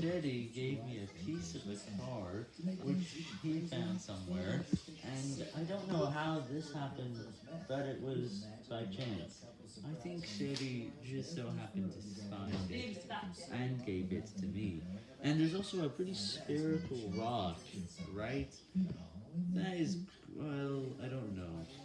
Daddy gave me a piece of a card, which he found somewhere, and I don't know how this happened, but it was by chance. I think Shady just so happened to find it, and gave it to me. And there's also a pretty spherical rock, right? That is.